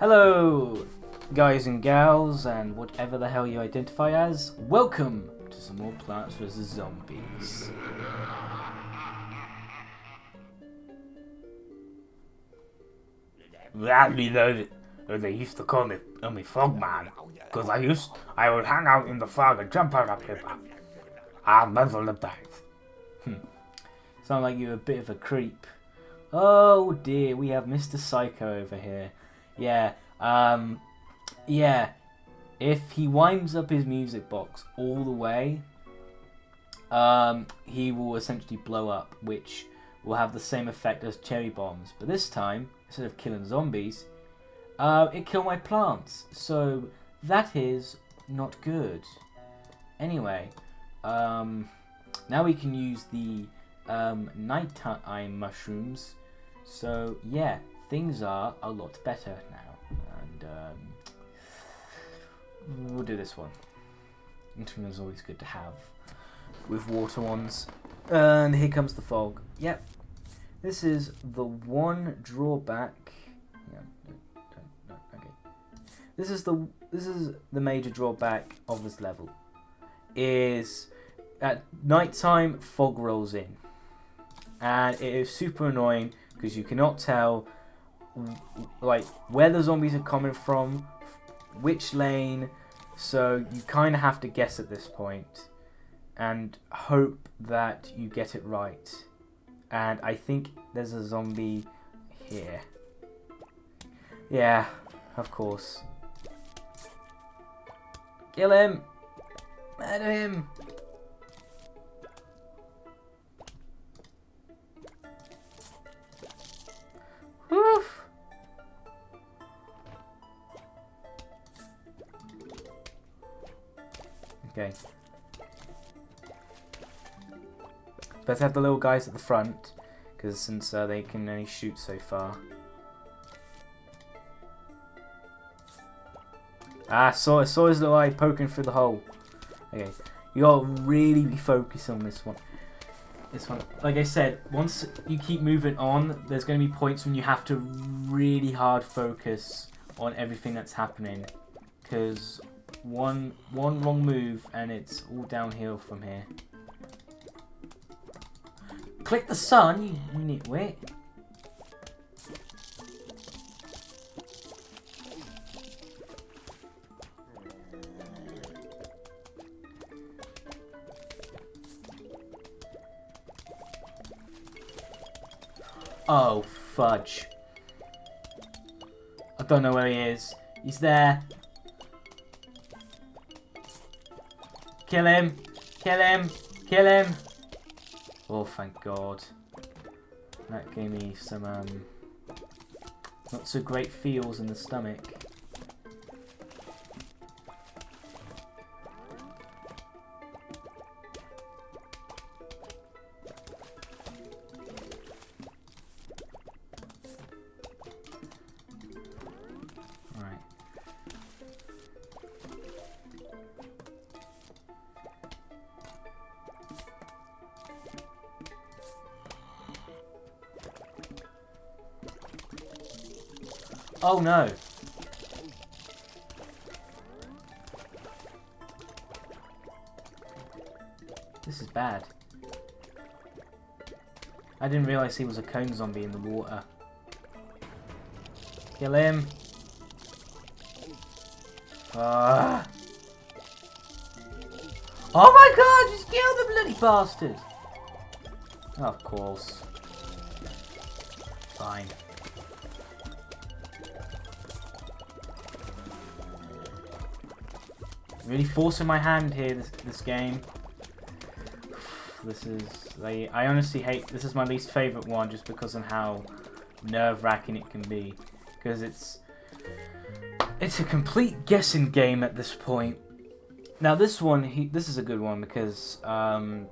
Hello, guys and gals, and whatever the hell you identify as. Welcome to some more Plants vs. Zombies. Gladly though, though they used to call me, call me Frogman, because I used, I would hang out in the fog and jump out of people. I'll never let that. Hmm. Sound like you're a bit of a creep. Oh dear, we have Mr. Psycho over here. Yeah, um, yeah. If he winds up his music box all the way, um, he will essentially blow up, which will have the same effect as cherry bombs. But this time, instead of killing zombies, uh, it killed my plants. So that is not good. Anyway, um, now we can use the um, nighttime mushrooms. So yeah, things are a lot better now. And um, we'll do this one. Interim is always good to have with water ones. And here comes the fog. Yep. This is the one drawback. Yeah, no, no, okay. This is the this is the major drawback of this level. Is at nighttime fog rolls in, and it is super annoying because you cannot tell like where the zombies are coming from, which lane. So you kind of have to guess at this point, and hope that you get it right. And I think there's a zombie here. Yeah, of course. Kill him! Murder him! Better have the little guys at the front, because since uh, they can only shoot so far. Ah, saw saw his little eye poking through the hole. Okay, you gotta really be focused on this one. This one, like I said, once you keep moving on, there's gonna be points when you have to really hard focus on everything that's happening, because one one wrong move and it's all downhill from here. Click the sun, you nitwit. Oh, fudge. I don't know where he is. He's there. Kill him. Kill him. Kill him. Oh, thank God. That gave me some, um, not so great feels in the stomach. Oh no! This is bad. I didn't realise he was a cone zombie in the water. Kill him! Ah. Oh my god, just kill the bloody bastard! of course. Fine. Really forcing my hand here, this, this game. This is, I honestly hate, this is my least favourite one just because of how nerve-wracking it can be. Because it's, it's a complete guessing game at this point. Now this one, he, this is a good one because, um,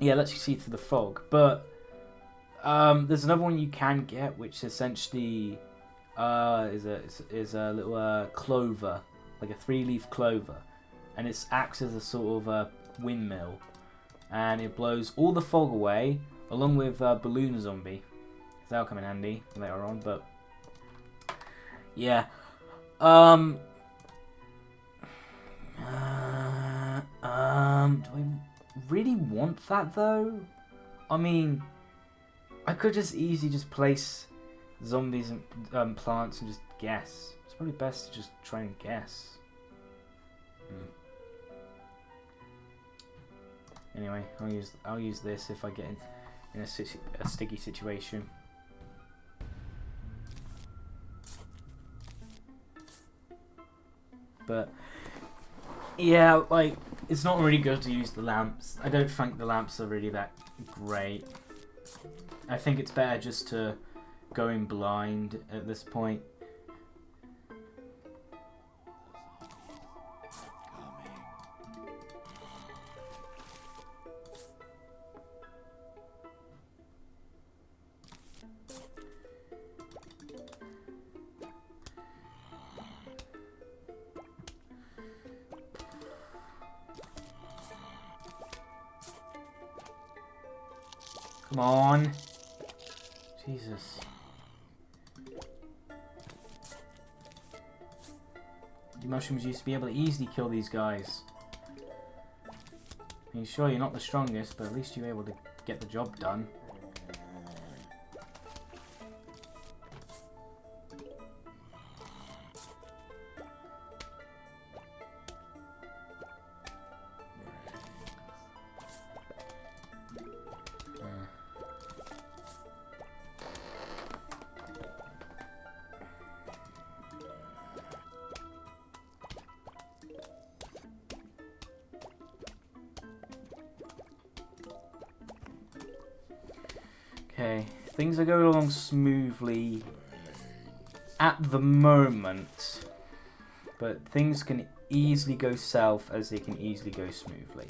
yeah, lets you see through the fog. But um, there's another one you can get, which essentially uh, is a is, is a little uh, clover, like a three-leaf clover, and it acts as a sort of a windmill, and it blows all the fog away, along with uh, balloon zombie. That'll come in handy later on, but yeah. Um. uh, um. Do I really want that though? I mean, I could just easily just place zombies and um, plants and just guess. It's probably best to just try and guess. Anyway, I'll use I'll use this if I get in, in a, a sticky situation. But yeah, like it's not really good to use the lamps. I don't think the lamps are really that great. I think it's better just to go in blind at this point. The mushrooms used to be able to easily kill these guys. I mean, sure, you're not the strongest, but at least you're able to get the job done. At the moment, but things can easily go south as they can easily go smoothly.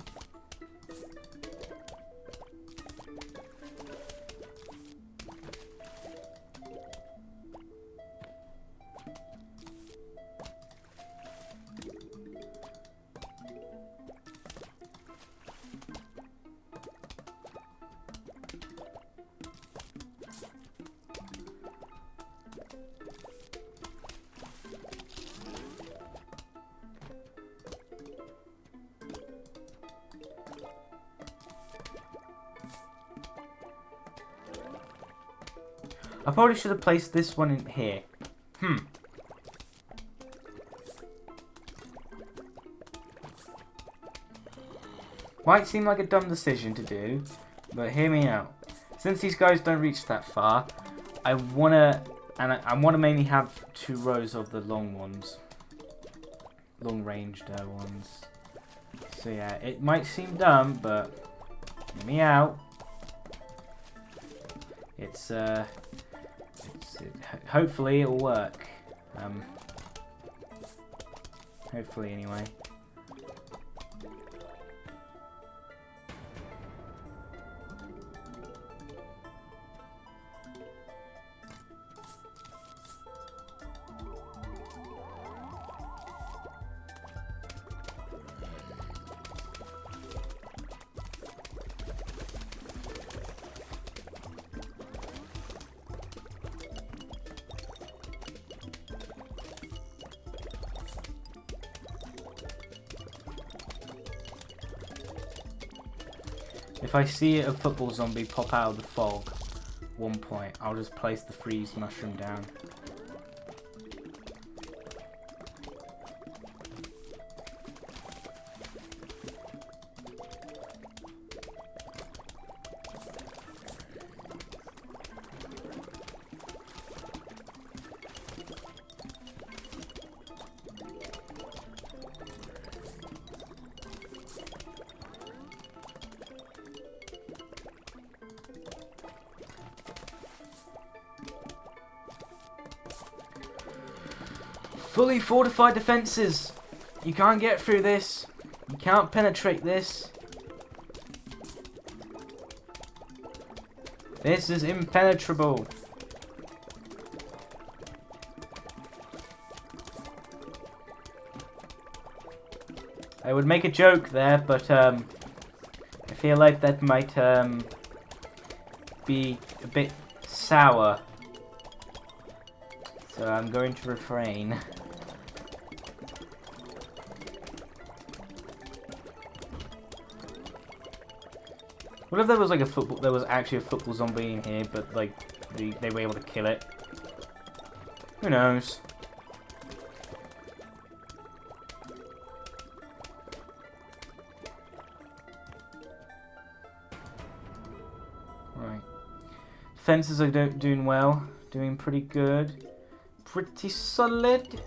I probably should have placed this one in here. Hmm. Might seem like a dumb decision to do, but hear me out. Since these guys don't reach that far, I wanna and I, I wanna mainly have two rows of the long ones, long ranged uh, ones. So yeah, it might seem dumb, but hear me out. It's uh, hopefully it'll work. Um, hopefully anyway. If I see a football zombie pop out of the fog, one point, I'll just place the freeze mushroom down. Fortified defenses! You can't get through this. You can't penetrate this. This is impenetrable. I would make a joke there, but um, I feel like that might um, be a bit sour. So I'm going to refrain. What if there was like a football? There was actually a football zombie in here, but like they, they were able to kill it. Who knows? Right. Fences are do doing well. Doing pretty good. Pretty solid.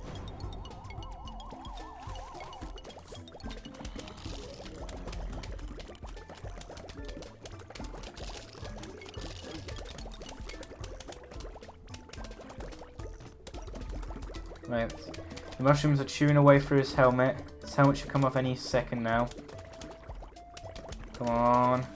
Right. The mushrooms are chewing away through his helmet. His helmet should come off any second now. Come on.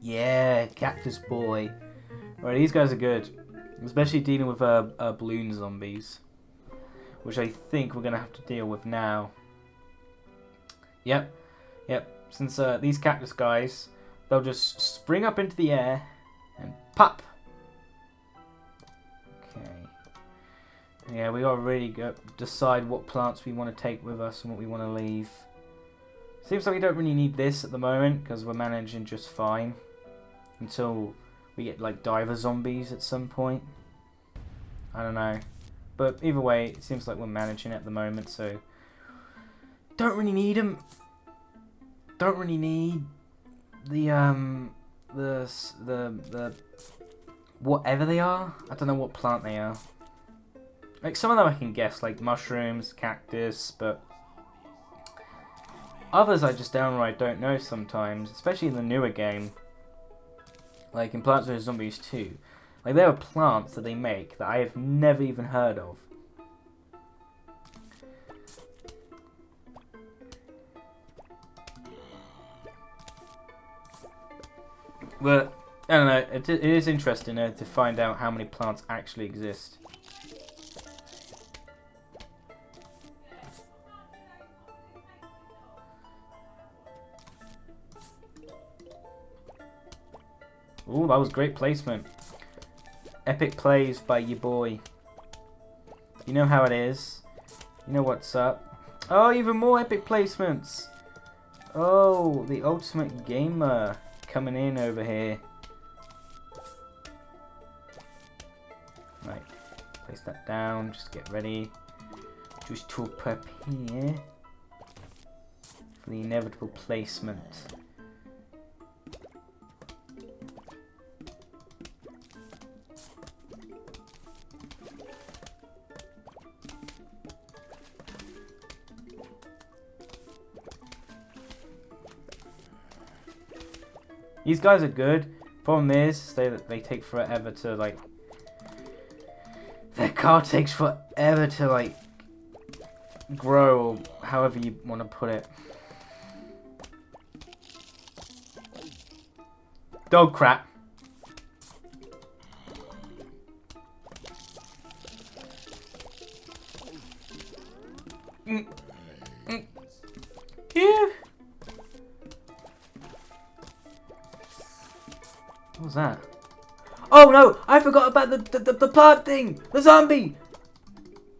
Yeah, Cactus Boy. Right, these guys are good. Especially dealing with uh, uh, balloon zombies. Which I think we're going to have to deal with now. Yep, yep. Since uh, these cactus guys, they'll just spring up into the air and pop. Okay. Yeah, we gotta really go decide what plants we want to take with us and what we want to leave. Seems like we don't really need this at the moment because we're managing just fine until we get like diver zombies at some point. I don't know. But either way, it seems like we're managing at the moment, so don't really need them. Don't really need the um the the the whatever they are. I don't know what plant they are. Like some of them I can guess, like mushrooms, cactus, but others I just downright don't know sometimes, especially in the newer game. Like in Plants vs Zombies 2. Like there are plants that they make that I have never even heard of. But, I don't know, it, it is interesting uh, to find out how many plants actually exist. Ooh, that was great placement. Epic plays by your boy. You know how it is. You know what's up. Oh, even more epic placements. Oh, the ultimate gamer coming in over here. Right, place that down, just get ready. Just to prepare for the inevitable placement. These guys are good. Problem is, they they take forever to like. Their car takes forever to like grow, or however you want to put it. Dog crap. Oh no! I forgot about the the, the, the plant thing! The zombie!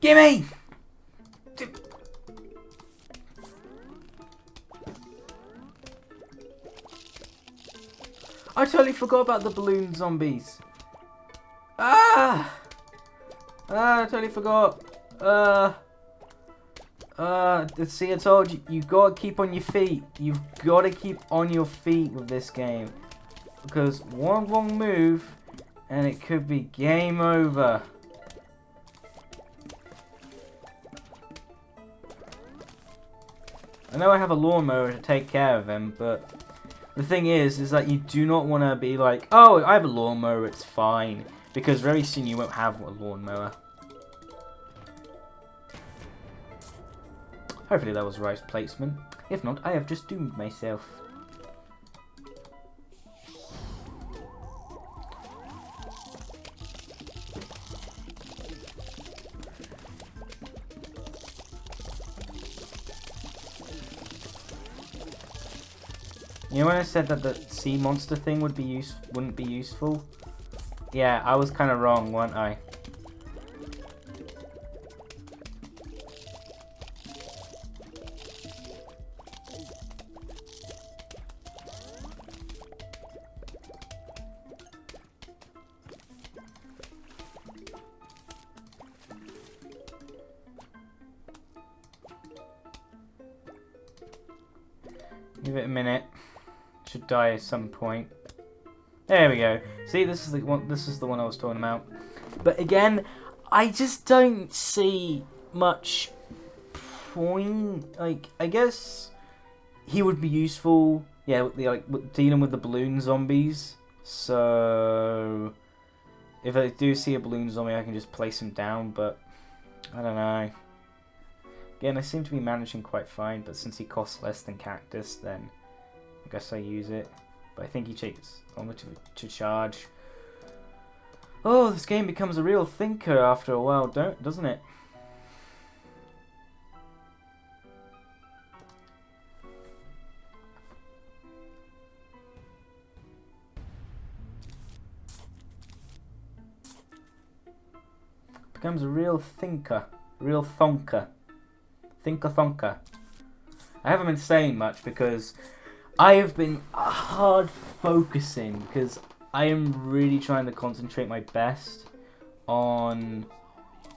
Gimme! I totally forgot about the balloon zombies. Ah! Ah, I totally forgot. Uh. Uh, see, I told you, you gotta keep on your feet. You've gotta keep on your feet with this game. Because one wrong move, and it could be game over. I know I have a lawnmower to take care of him, but the thing is, is that you do not want to be like, oh, I have a lawnmower, it's fine. Because very soon you won't have a lawnmower. Hopefully that was right placement. If not, I have just doomed myself. Know when I said that the sea monster thing would be use wouldn't be useful? Yeah, I was kind of wrong, weren't I? Give it a minute. Should die at some point. There we go. See, this is the one. This is the one I was talking about. But again, I just don't see much point. Like, I guess he would be useful. Yeah, with the, like with dealing with the balloon zombies. So if I do see a balloon zombie, I can just place him down. But I don't know. Again, I seem to be managing quite fine, but since he costs less than Cactus, then I guess I use it. But I think he takes longer to, to charge. Oh, this game becomes a real thinker after a while, don't doesn't it? Becomes a real thinker, real thonker. Thinker thonker. I haven't been saying much because I have been hard focusing because I am really trying to concentrate my best on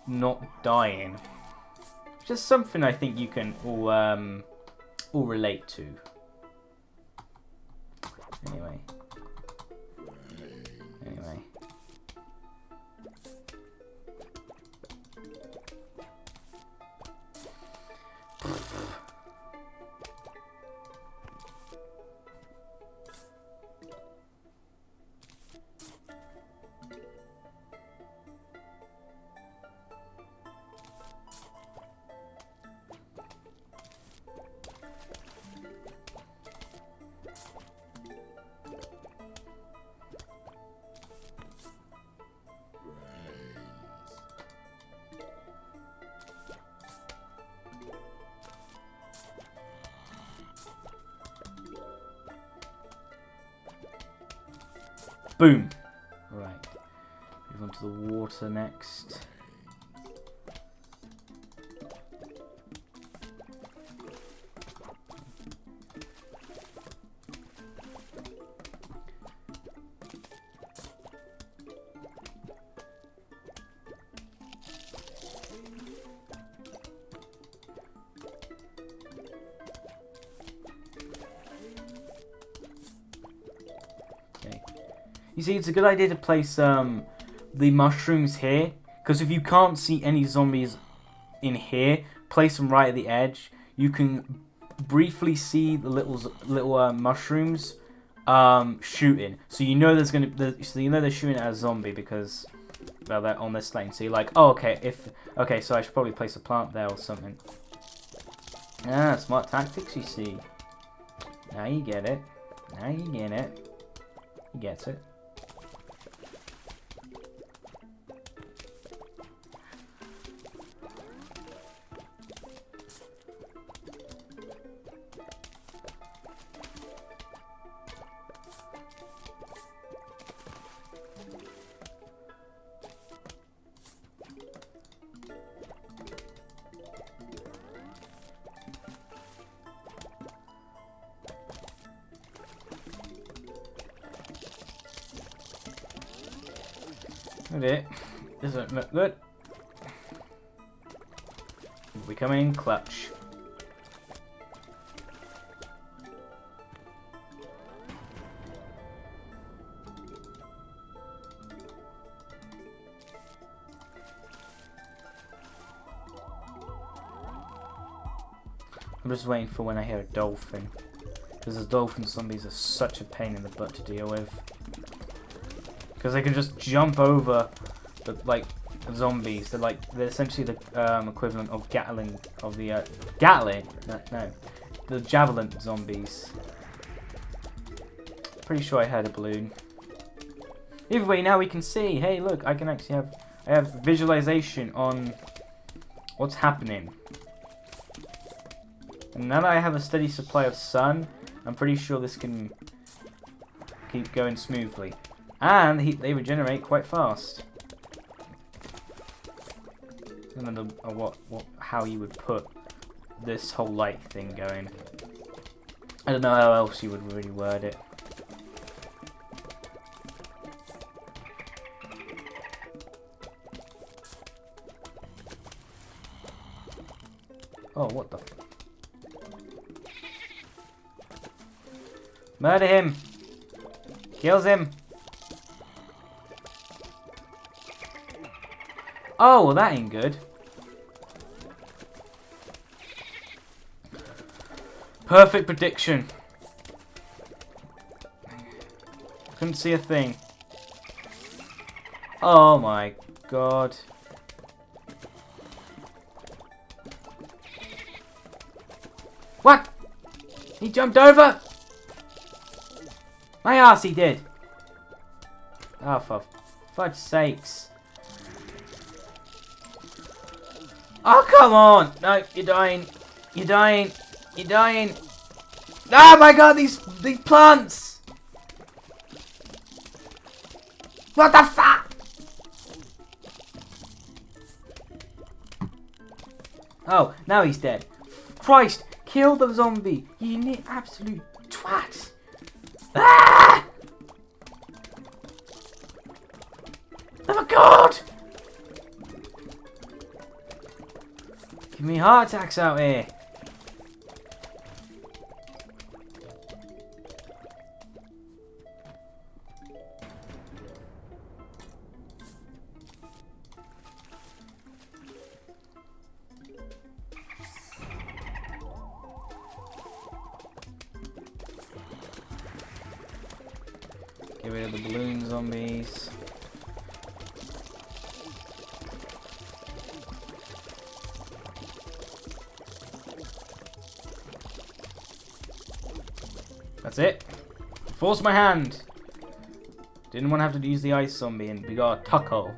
not dying. Just something I think you can all um, all relate to. Anyway. Anyway. Boom. Right. Move on to the water next. You see, it's a good idea to place um, the mushrooms here, because if you can't see any zombies in here, place them right at the edge. You can briefly see the little little uh, mushrooms um, shooting, so you know there's gonna, so you know they're shooting at a zombie because well they're on this lane. So you're like, oh okay, if okay, so I should probably place a plant there or something. Ah, smart tactics, you see. Now you get it. Now you get it. He gets it. Okay, doesn't look good. We come in clutch. I'm just waiting for when I hear a dolphin. Because the dolphin zombies are such a pain in the butt to deal with. Because they can just jump over the, like, zombies. They're like, they're essentially the um, equivalent of Gatling, of the, uh, Gatling? No, no. The Javelin zombies. Pretty sure I had a balloon. Either way, now we can see. Hey, look, I can actually have, I have visualization on what's happening. And now that I have a steady supply of sun, I'm pretty sure this can keep going smoothly. And he, they regenerate quite fast. I don't know uh, what, what, how you would put this whole light thing going. I don't know how else you would really word it. Oh, what the? F Murder him! Kills him! Oh, well that ain't good. Perfect prediction. Couldn't see a thing. Oh my god. What? He jumped over? My ass he did. Oh, for fudge sakes. Oh, come on. No, you're dying. You're dying. You're dying. Oh my god, these these plants. What the fuck? Oh, now he's dead. Christ, kill the zombie. You need absolute twat. Ah! Oh my god! Give me heart attacks out here. My hand. Didn't want to have to use the ice zombie and we got a taco.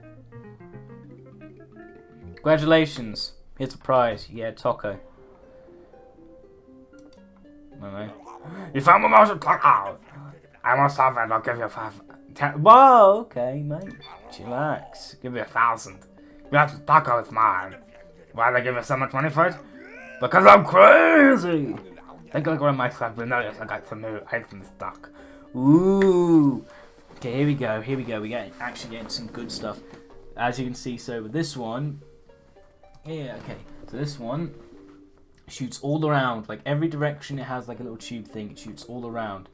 Congratulations. Here's a prize. A taco. I know. You found my mouse taco. I must have it. I'll give you five. Ten, Whoa, okay, mate. Chillax. give me a thousand. You have to taco is mine. Why they give you so much money for it? Because I'm crazy. Think I got my club, but notice I got some new items stock. Ooh. Okay, here we go. Here we go. We get actually getting some good stuff. As you can see, so with this one, yeah, okay. So this one shoots all around, like every direction. It has like a little tube thing. It shoots all around,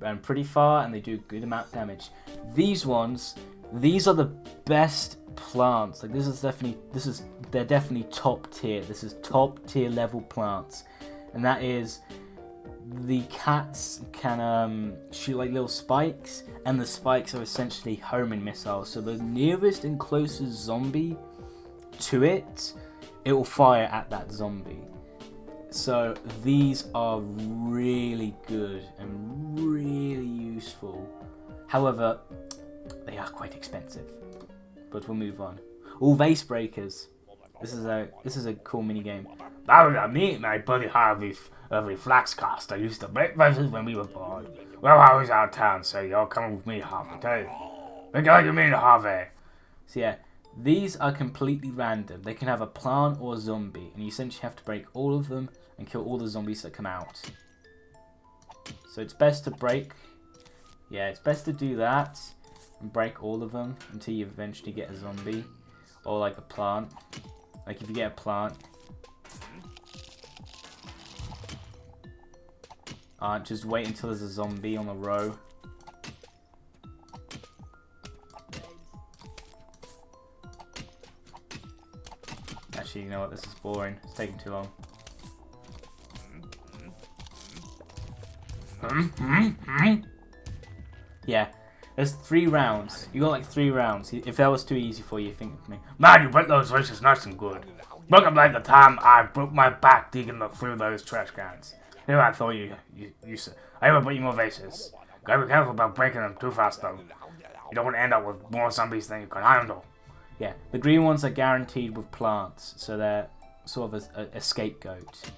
and pretty far, and they do good amount of damage. These ones, these are the best plants. Like this is definitely, this is they're definitely top tier. This is top tier level plants, and that is the cats can um, shoot like little spikes, and the spikes are essentially homing missiles. So the nearest and closest zombie to it, it will fire at that zombie. So these are really good and really useful. However, they are quite expensive. But we'll move on. All vase breakers. This is a this is a cool mini game. That was me my buddy Harvey, Harvey Flaxcast. I used to break verses when we were born. Well, I was out of town, so you're coming with me, Harvey, too. Like you mean, Harvey. So yeah, these are completely random. They can have a plant or a zombie, and you essentially have to break all of them and kill all the zombies that come out. So it's best to break. Yeah, it's best to do that and break all of them until you eventually get a zombie or like a plant. Like if you get a plant. Uh, just wait until there's a zombie on a row. Actually, you know what? This is boring. It's taking too long. Hmm? Hmm? Hmm? Yeah, there's three rounds. You got like three rounds. If that was too easy for you, think of me. Man, you break those verses nice and good. Look at like the time I broke my back digging through those trash cans. Here I thought you, you, you I will put you more vases. Gotta be careful about breaking them too fast though. You don't want to end up with more zombies than you can handle. Yeah, the green ones are guaranteed with plants, so they're sort of a, a, a scapegoat.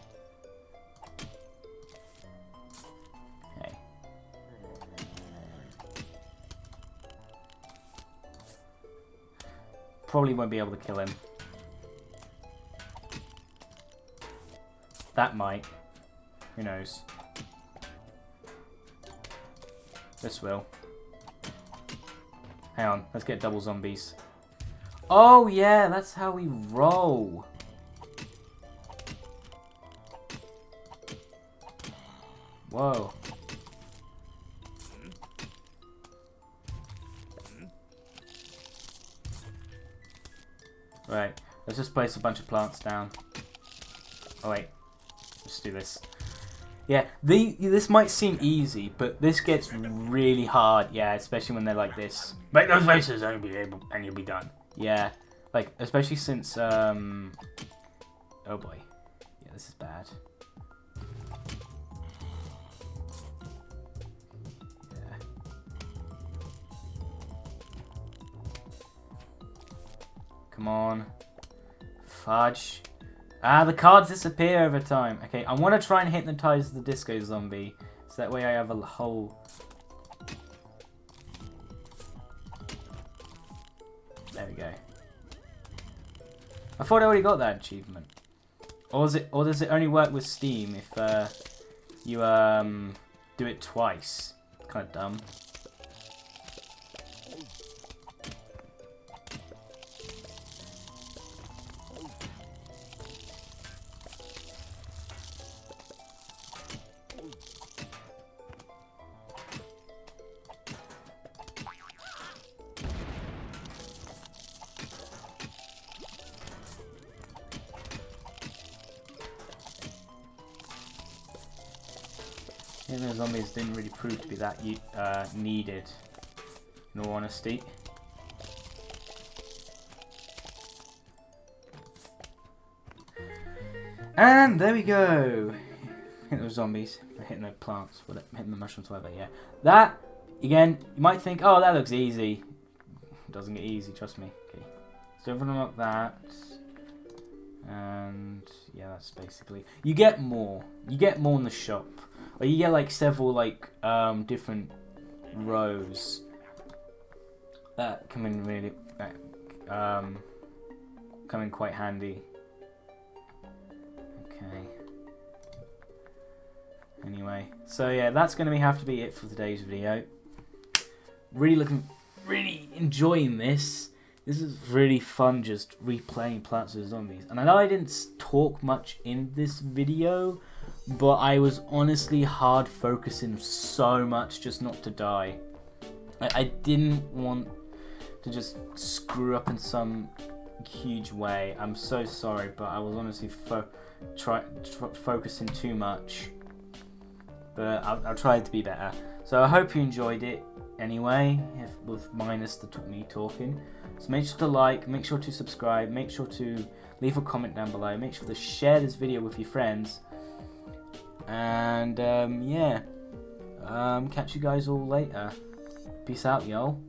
Probably won't be able to kill him. That might. Who knows? This will. Hang on, let's get double zombies. Oh yeah, that's how we roll. Whoa. Just place a bunch of plants down. Oh wait, let's do this. Yeah, the this might seem easy, but this gets really hard. Yeah, especially when they're like this. Make those vases and you'll be able, and you'll be done. Yeah, like especially since um. Oh boy, yeah, this is bad. Yeah. Come on, fudge. Ah, the cards disappear over time. Okay, I want to try and hypnotize the disco zombie, so that way I have a whole There we go. I thought I already got that achievement. Or is it or does it only work with Steam if uh, you um do it twice? Kind of dumb. Even the zombies didn't really prove to be that uh, needed, in all honesty. And there we go. Hitting those zombies, hitting the plants, whatever, hitting the mushrooms, whatever. Yeah, that again. You might think, oh, that looks easy. It doesn't get easy, trust me. Okay, so them up that, and yeah, that's basically. You get more. You get more in the shop. Or you get like several like um, different rows that come in really that um, come in quite handy. Okay. Anyway, so yeah, that's going to have to be it for today's video. Really looking, really enjoying this. This is really fun, just replaying Plants vs Zombies. And I know I didn't talk much in this video, but I was honestly hard focusing so much just not to die. I, I didn't want to just screw up in some huge way. I'm so sorry, but I was honestly fo- try, focusing too much. But I'll, I'll try to be better. So I hope you enjoyed it anyway, if with minus the me talking. So make sure to like, make sure to subscribe, make sure to leave a comment down below, make sure to share this video with your friends. And um, yeah, um, catch you guys all later. Peace out, y'all.